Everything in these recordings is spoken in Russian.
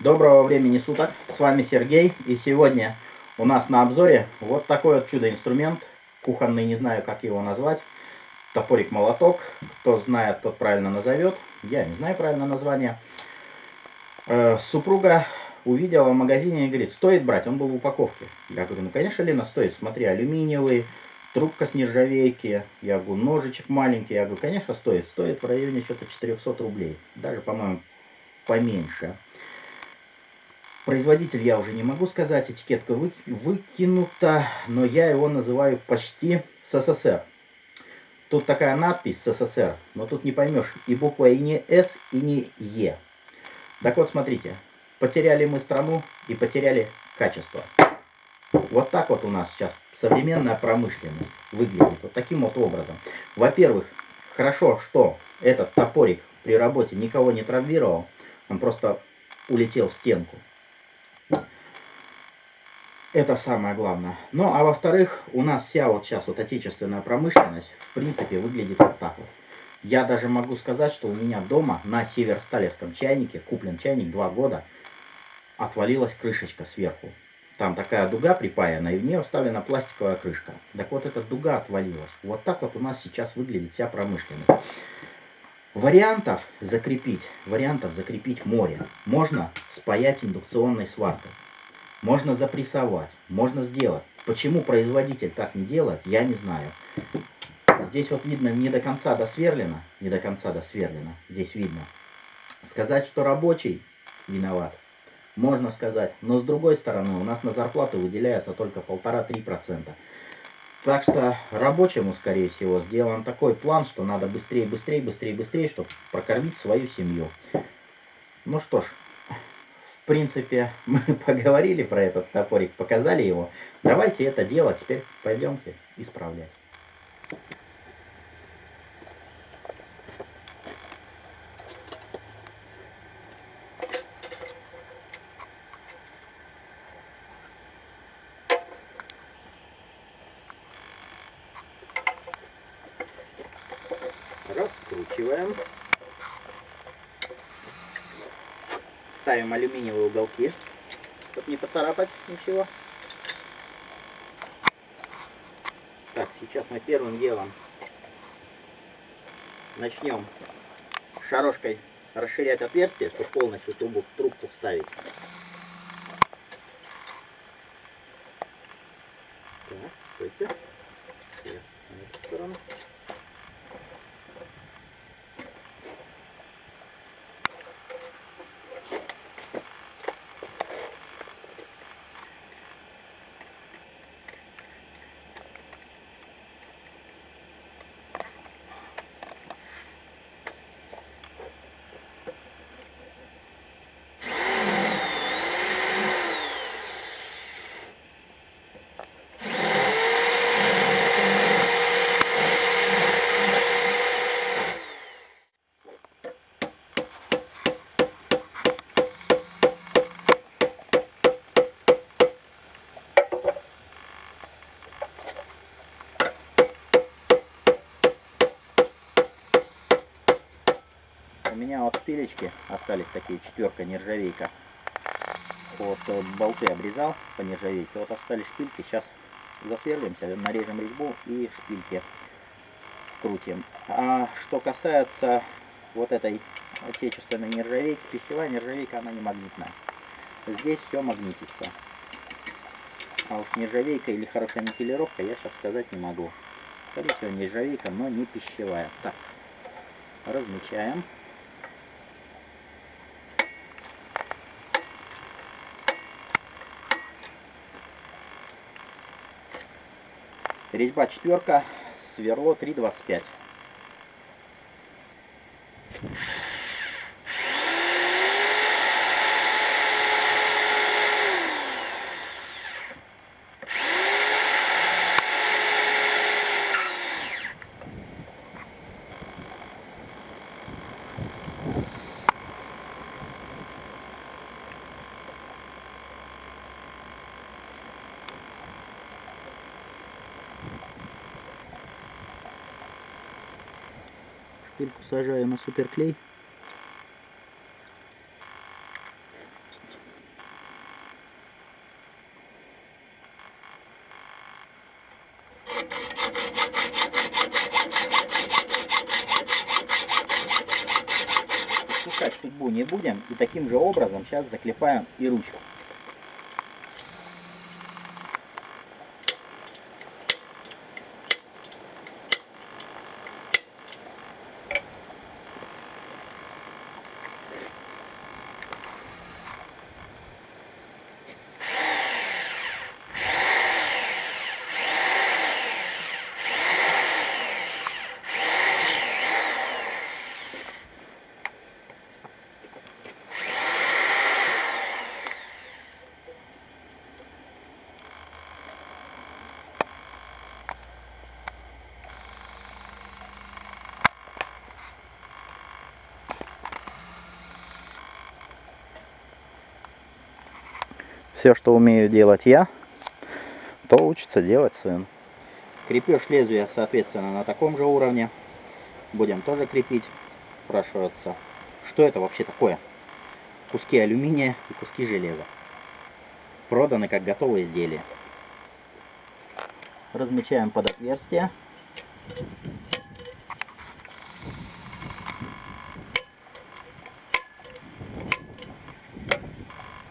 Доброго времени суток, с вами Сергей, и сегодня у нас на обзоре вот такой вот чудо-инструмент, кухонный, не знаю как его назвать, топорик-молоток, кто знает, тот правильно назовет, я не знаю правильное название. Э, супруга увидела в магазине и говорит, стоит брать, он был в упаковке. Я говорю, ну конечно, Лена, стоит, смотри, алюминиевый, трубка с нержавейки, я говорю, ножичек маленький, я говорю, конечно, стоит, стоит в районе что-то 400 рублей, даже, по-моему, поменьше. Производитель я уже не могу сказать, этикетка вы, выкинута, но я его называю почти СССР. Тут такая надпись СССР, но тут не поймешь и буква и не С, и не Е. Так вот, смотрите, потеряли мы страну и потеряли качество. Вот так вот у нас сейчас современная промышленность выглядит. Вот таким вот образом. Во-первых, хорошо, что этот топорик при работе никого не травмировал. Он просто улетел в стенку. Это самое главное. Ну, а во-вторых, у нас вся вот сейчас вот отечественная промышленность, в принципе, выглядит вот так вот. Я даже могу сказать, что у меня дома на северсталевском чайнике, куплен чайник два года, отвалилась крышечка сверху. Там такая дуга припаяна, и в нее вставлена пластиковая крышка. Так вот эта дуга отвалилась. Вот так вот у нас сейчас выглядит вся промышленность. Вариантов закрепить, вариантов закрепить море. Можно спаять индукционной сваркой. Можно запрессовать, можно сделать. Почему производитель так не делает, я не знаю. Здесь вот видно не до конца досверлено, не до конца досверлено, здесь видно. Сказать, что рабочий виноват, можно сказать. Но с другой стороны, у нас на зарплату выделяется только полтора-три процента. Так что рабочему, скорее всего, сделан такой план, что надо быстрее, быстрее, быстрее, быстрее, чтобы прокормить свою семью. Ну что ж, в принципе, мы поговорили про этот топорик, показали его. Давайте это дело теперь пойдемте исправлять. Раскручиваем. Ставим алюминиевые уголки, чтобы не поцарапать ничего. Так, сейчас мы первым делом начнем шарошкой расширять отверстие, чтобы полностью трубу в трубку вставить. Меня вот шпилечки остались такие, четверка, нержавейка. Вот э, болты обрезал по нержавейке. Вот остались шпильки. Сейчас засверлимся, нарежем резьбу и шпильки крутим. А что касается вот этой отечественной нержавейки, пищевая нержавейка, она не магнитная. Здесь все магнитится. А уж нержавейка или хорошая никелировка я сейчас сказать не могу. Скорее всего нержавейка, но не пищевая. Так, размечаем. Резьба четверка, сверло 3,25. Пильку сажаю на суперклей. Сушать футбу не будем. И таким же образом сейчас заклепаем и ручку. Все, что умею делать я, то учится делать сын. Крепеж лезвия, соответственно, на таком же уровне. Будем тоже крепить. Спрашивается, что это вообще такое? Куски алюминия и куски железа. Проданы как готовые изделия. Размечаем под отверстие.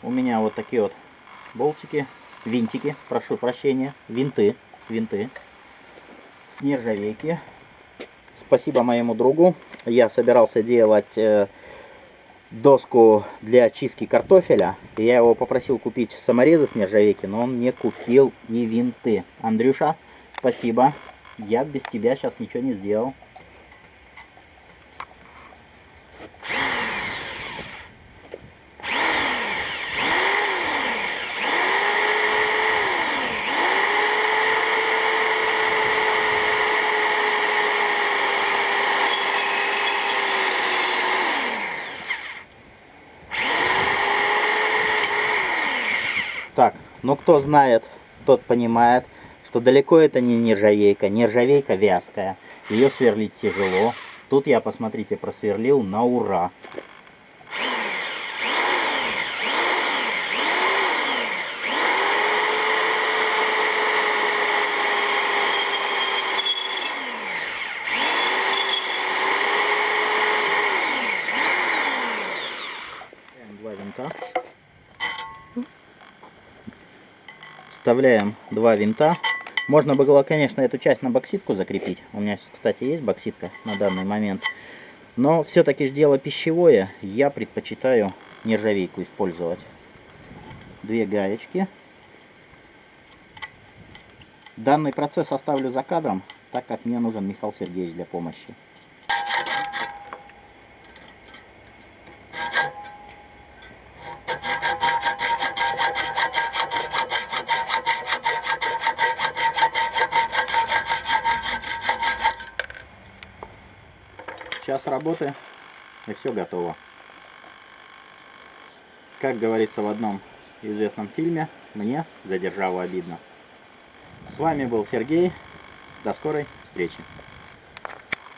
У меня вот такие вот болтики, винтики, прошу прощения, винты, винты с нержавейки. Спасибо моему другу. Я собирался делать э, доску для чистки картофеля. Я его попросил купить саморезы с нержавейки, но он мне купил и винты. Андрюша, спасибо. Я без тебя сейчас ничего не сделал. Ну кто знает, тот понимает, что далеко это не нержавейка. Нержавейка вязкая. Ее сверлить тяжело. Тут я, посмотрите, просверлил на ура. Два винта. Вставляем два винта. Можно было, конечно, эту часть на бокситку закрепить. У меня, кстати, есть бокситка на данный момент. Но все-таки дело пищевое. Я предпочитаю нержавейку использовать. Две гаечки. Данный процесс оставлю за кадром, так как мне нужен Михаил Сергеевич для помощи. Час работы и все готово. Как говорится в одном известном фильме, мне за державу обидно. С вами был Сергей. До скорой встречи.